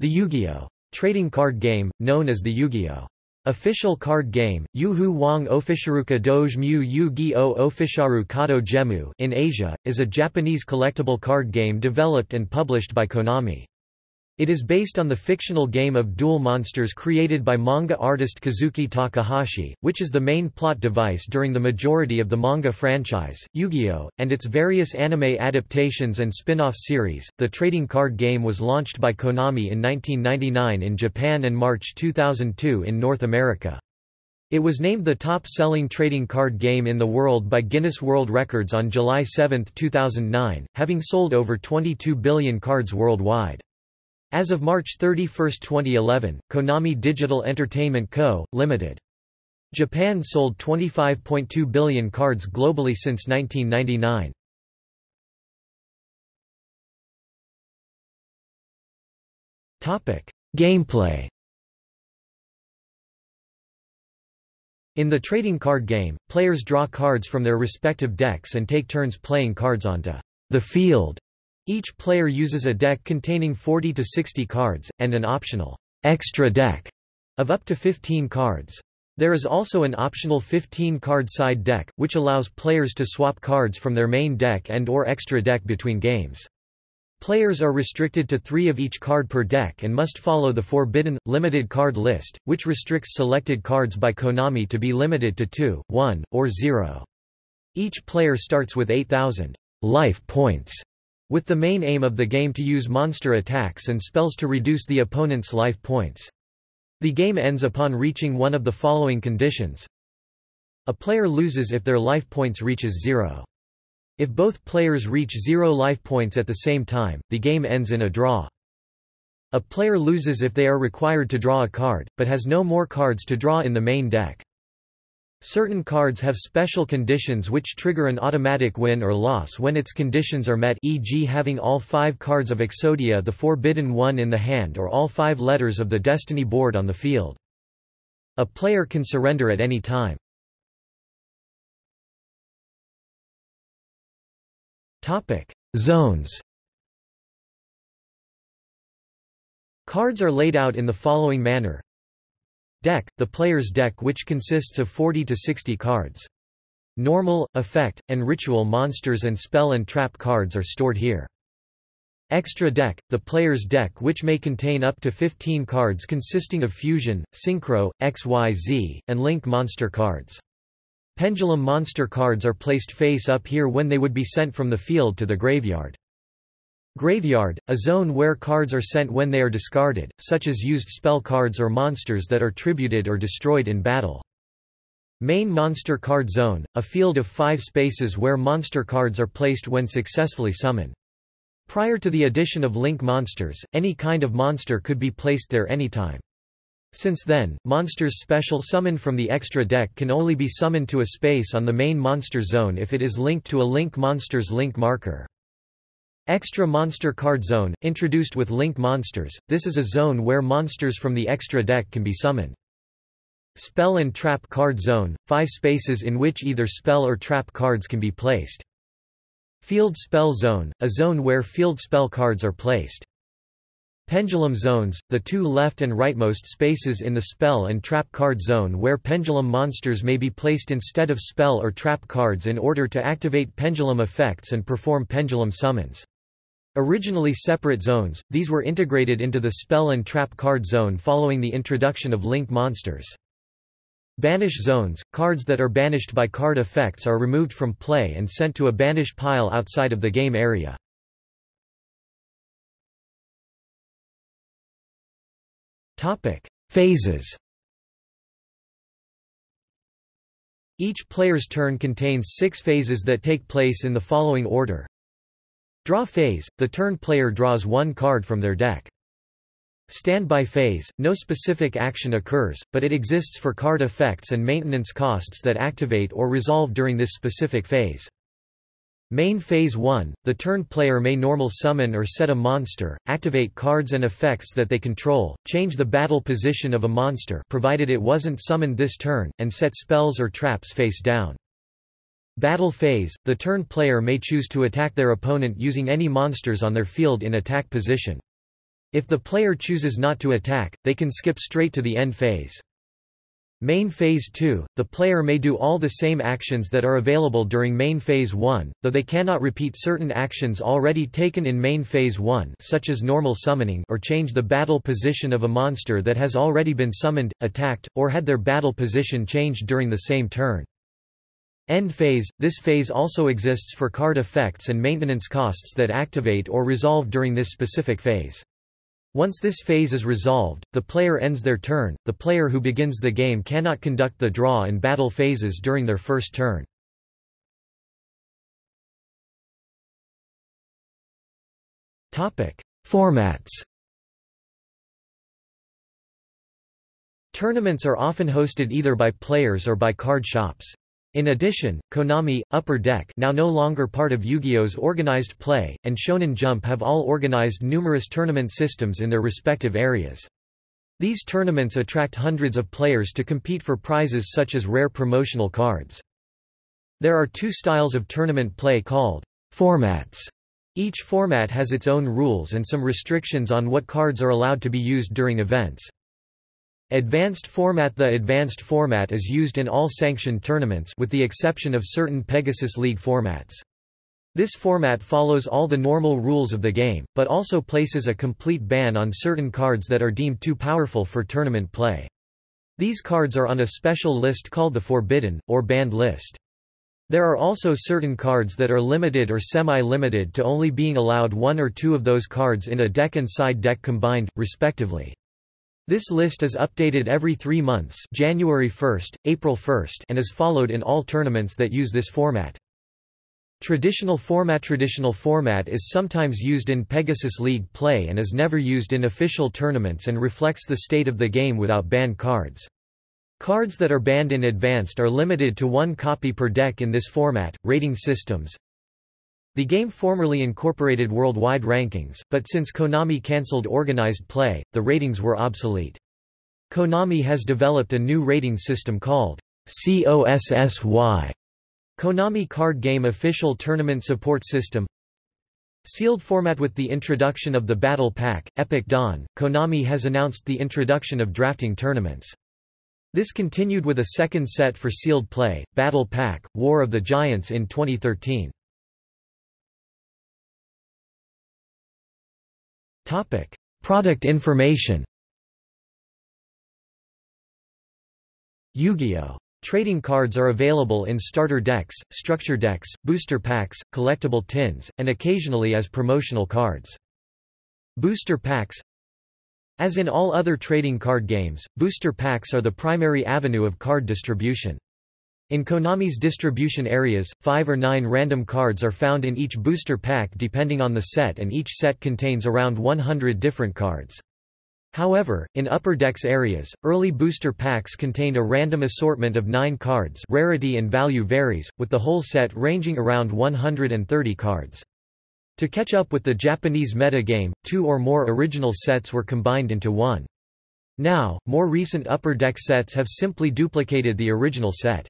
The Yu-Gi-Oh! trading card game, known as the Yu-Gi-Oh! official card game, Yu-Hu Wang Ofisharuka Doge Mu Yu-Gi-Oh! Ofisharu Kato Gemu in Asia, is a Japanese collectible card game developed and published by Konami. It is based on the fictional game of Duel Monsters created by manga artist Kazuki Takahashi, which is the main plot device during the majority of the manga franchise, Yu-Gi-Oh!, and its various anime adaptations and spin-off series. The trading card game was launched by Konami in 1999 in Japan and March 2002 in North America. It was named the top-selling trading card game in the world by Guinness World Records on July 7, 2009, having sold over 22 billion cards worldwide. As of March 31, 2011, Konami Digital Entertainment Co., Ltd. Japan sold 25.2 billion cards globally since 1999. Gameplay In the trading card game, players draw cards from their respective decks and take turns playing cards onto the field each player uses a deck containing 40 to 60 cards, and an optional extra deck of up to 15 cards. There is also an optional 15-card side deck, which allows players to swap cards from their main deck and or extra deck between games. Players are restricted to three of each card per deck and must follow the forbidden, limited card list, which restricts selected cards by Konami to be limited to 2, 1, or 0. Each player starts with 8,000 life points with the main aim of the game to use monster attacks and spells to reduce the opponent's life points. The game ends upon reaching one of the following conditions. A player loses if their life points reaches zero. If both players reach zero life points at the same time, the game ends in a draw. A player loses if they are required to draw a card, but has no more cards to draw in the main deck. Certain cards have special conditions which trigger an automatic win or loss when its conditions are met e.g. having all five cards of Exodia the Forbidden One in the hand or all five letters of the Destiny board on the field. A player can surrender at any time. Zones Cards are laid out in the following manner Deck, the player's deck which consists of 40 to 60 cards. Normal, effect, and ritual monsters and spell and trap cards are stored here. Extra deck, the player's deck which may contain up to 15 cards consisting of fusion, synchro, XYZ, and link monster cards. Pendulum monster cards are placed face up here when they would be sent from the field to the graveyard. Graveyard, a zone where cards are sent when they are discarded, such as used spell cards or monsters that are tributed or destroyed in battle. Main Monster Card Zone, a field of five spaces where monster cards are placed when successfully summoned. Prior to the addition of Link monsters, any kind of monster could be placed there anytime. Since then, monsters special summoned from the extra deck can only be summoned to a space on the main monster zone if it is linked to a Link monster's link marker. Extra Monster Card Zone, introduced with Link Monsters, this is a zone where monsters from the extra deck can be summoned. Spell and Trap Card Zone, five spaces in which either spell or trap cards can be placed. Field Spell Zone, a zone where field spell cards are placed. Pendulum Zones, the two left and rightmost spaces in the spell and trap card zone where pendulum monsters may be placed instead of spell or trap cards in order to activate pendulum effects and perform pendulum summons. Originally separate zones, these were integrated into the spell and trap card zone following the introduction of Link monsters. Banish zones, cards that are banished by card effects are removed from play and sent to a banish pile outside of the game area. Phases Each player's turn contains six phases that take place in the following order. Draw phase, the turn player draws one card from their deck. Standby phase, no specific action occurs, but it exists for card effects and maintenance costs that activate or resolve during this specific phase. Main Phase 1, the turn player may normal summon or set a monster, activate cards and effects that they control, change the battle position of a monster provided it wasn't summoned this turn, and set spells or traps face down. Battle phase, the turn player may choose to attack their opponent using any monsters on their field in attack position. If the player chooses not to attack, they can skip straight to the end phase. Main Phase 2, the player may do all the same actions that are available during Main Phase 1, though they cannot repeat certain actions already taken in Main Phase 1 such as normal summoning or change the battle position of a monster that has already been summoned, attacked, or had their battle position changed during the same turn. End phase – This phase also exists for card effects and maintenance costs that activate or resolve during this specific phase. Once this phase is resolved, the player ends their turn. The player who begins the game cannot conduct the draw and battle phases during their first turn. Topic: Formats. Tournaments are often hosted either by players or by card shops. In addition, Konami, Upper Deck now no longer part of Yu-Gi-Oh's organized play, and Shonen Jump have all organized numerous tournament systems in their respective areas. These tournaments attract hundreds of players to compete for prizes such as rare promotional cards. There are two styles of tournament play called formats. Each format has its own rules and some restrictions on what cards are allowed to be used during events. Advanced format The advanced format is used in all sanctioned tournaments with the exception of certain Pegasus League formats. This format follows all the normal rules of the game, but also places a complete ban on certain cards that are deemed too powerful for tournament play. These cards are on a special list called the Forbidden, or Banned list. There are also certain cards that are limited or semi-limited to only being allowed one or two of those cards in a deck and side deck combined, respectively. This list is updated every three months January 1, April 1 and is followed in all tournaments that use this format. Traditional format Traditional format is sometimes used in Pegasus League play and is never used in official tournaments and reflects the state of the game without banned cards. Cards that are banned in advanced are limited to one copy per deck in this format. Rating systems the game formerly incorporated worldwide rankings, but since Konami cancelled organized play, the ratings were obsolete. Konami has developed a new rating system called COSSY, Konami Card Game Official Tournament Support System. Sealed format With the introduction of the Battle Pack, Epic Dawn, Konami has announced the introduction of drafting tournaments. This continued with a second set for sealed play, Battle Pack, War of the Giants in 2013. Topic: Product information. Yu-Gi-Oh! Trading cards are available in starter decks, structure decks, booster packs, collectible tins, and occasionally as promotional cards. Booster packs As in all other trading card games, booster packs are the primary avenue of card distribution. In Konami's distribution areas, five or nine random cards are found in each booster pack depending on the set and each set contains around 100 different cards. However, in Upper Decks areas, early booster packs contained a random assortment of 9 cards rarity and value varies, with the whole set ranging around 130 cards. To catch up with the Japanese meta game, two or more original sets were combined into one. Now, more recent Upper Deck sets have simply duplicated the original set.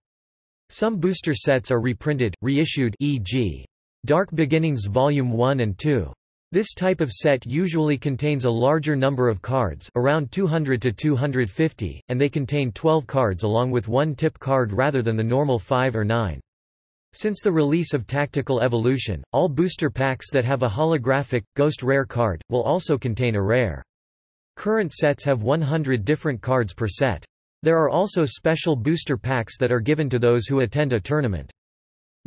Some booster sets are reprinted, reissued e.g. Dark Beginnings Volume 1 and 2. This type of set usually contains a larger number of cards around 200 to 250, and they contain 12 cards along with one tip card rather than the normal 5 or 9. Since the release of Tactical Evolution, all booster packs that have a holographic, ghost rare card, will also contain a rare. Current sets have 100 different cards per set. There are also special booster packs that are given to those who attend a tournament.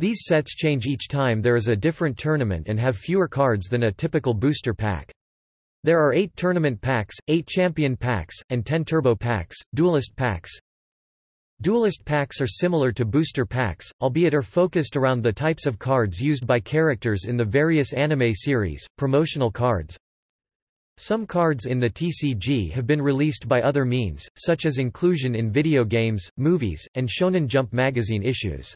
These sets change each time there is a different tournament and have fewer cards than a typical booster pack. There are 8 tournament packs, 8 champion packs, and 10 turbo packs, duelist packs. Duelist packs are similar to booster packs, albeit are focused around the types of cards used by characters in the various anime series, promotional cards, some cards in the TCG have been released by other means, such as inclusion in video games, movies, and Shonen Jump magazine issues.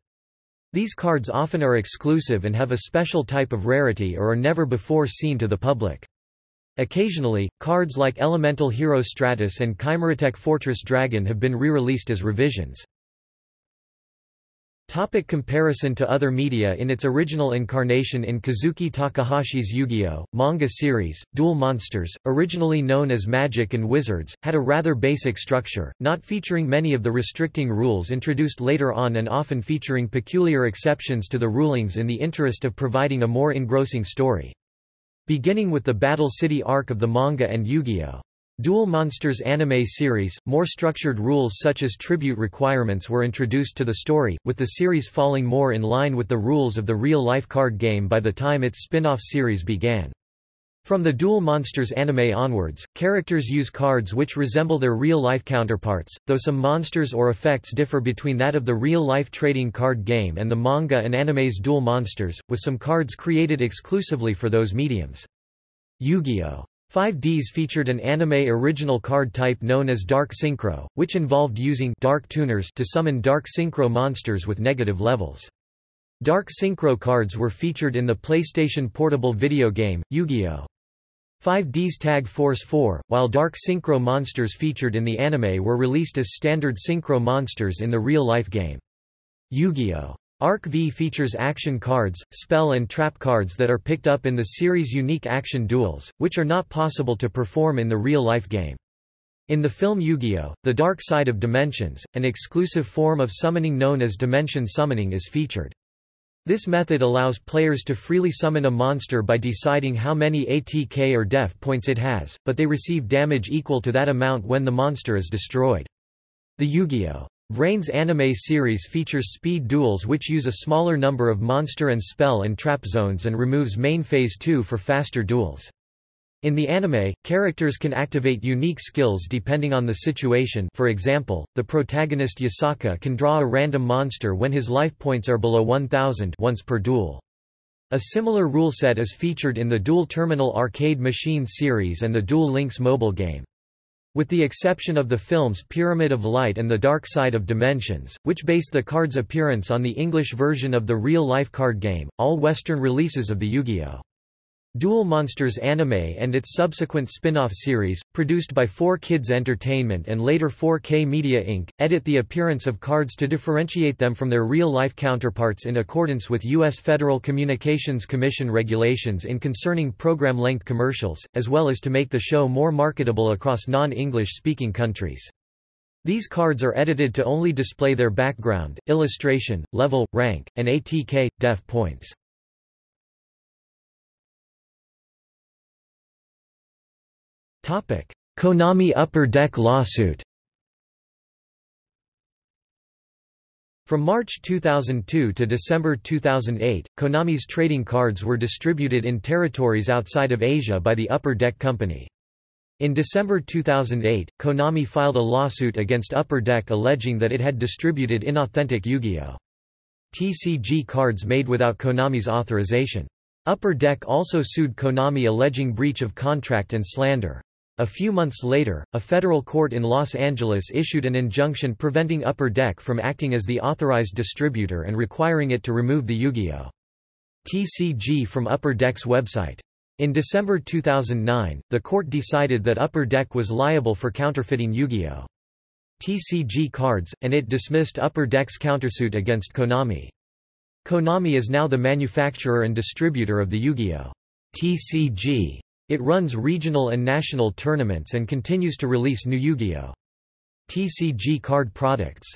These cards often are exclusive and have a special type of rarity or are never before seen to the public. Occasionally, cards like Elemental Hero Stratus and Chimeratech Fortress Dragon have been re-released as revisions. Topic comparison to other media In its original incarnation in Kazuki Takahashi's Yu-Gi-Oh! manga series, Duel Monsters, originally known as Magic and Wizards, had a rather basic structure, not featuring many of the restricting rules introduced later on and often featuring peculiar exceptions to the rulings in the interest of providing a more engrossing story. Beginning with the Battle City arc of the manga and Yu-Gi-Oh! Duel Monsters anime series, more structured rules such as tribute requirements were introduced to the story, with the series falling more in line with the rules of the real-life card game by the time its spin-off series began. From the Duel Monsters anime onwards, characters use cards which resemble their real-life counterparts, though some monsters or effects differ between that of the real-life trading card game and the manga and anime's Duel Monsters, with some cards created exclusively for those mediums. Yu-Gi-Oh! 5Ds featured an anime original card type known as Dark Synchro, which involved using dark tuners to summon Dark Synchro monsters with negative levels. Dark Synchro cards were featured in the PlayStation Portable video game, Yu-Gi-Oh! 5D's Tag Force 4, while Dark Synchro monsters featured in the anime were released as standard Synchro monsters in the real-life game. Yu-Gi-Oh! Arc V features action cards, spell and trap cards that are picked up in the series' unique action duels, which are not possible to perform in the real-life game. In the film Yu-Gi-Oh! The Dark Side of Dimensions, an exclusive form of summoning known as Dimension Summoning is featured. This method allows players to freely summon a monster by deciding how many ATK or def points it has, but they receive damage equal to that amount when the monster is destroyed. The Yu-Gi-Oh! VRAINS anime series features speed duels which use a smaller number of monster and spell and trap zones and removes main phase 2 for faster duels. In the anime, characters can activate unique skills depending on the situation for example, the protagonist Yusaku can draw a random monster when his life points are below 1000 once per duel. A similar rule set is featured in the Duel Terminal arcade machine series and the Duel Links mobile game. With the exception of the films Pyramid of Light and The Dark Side of Dimensions, which base the card's appearance on the English version of the real-life card game, all Western releases of the Yu-Gi-Oh! Duel Monsters anime and its subsequent spin-off series, produced by 4Kids Entertainment and later 4K Media Inc., edit the appearance of cards to differentiate them from their real-life counterparts in accordance with U.S. Federal Communications Commission regulations in concerning program-length commercials, as well as to make the show more marketable across non-English speaking countries. These cards are edited to only display their background, illustration, level, rank, and ATK, def points. Konami Upper Deck lawsuit From March 2002 to December 2008, Konami's trading cards were distributed in territories outside of Asia by the Upper Deck Company. In December 2008, Konami filed a lawsuit against Upper Deck alleging that it had distributed inauthentic Yu-Gi-Oh! TCG cards made without Konami's authorization. Upper Deck also sued Konami alleging breach of contract and slander. A few months later, a federal court in Los Angeles issued an injunction preventing Upper Deck from acting as the authorized distributor and requiring it to remove the Yu-Gi-Oh! TCG from Upper Deck's website. In December 2009, the court decided that Upper Deck was liable for counterfeiting Yu-Gi-Oh! TCG cards, and it dismissed Upper Deck's countersuit against Konami. Konami is now the manufacturer and distributor of the Yu-Gi-Oh! TCG it runs regional and national tournaments and continues to release new Yu-Gi-Oh! TCG card products.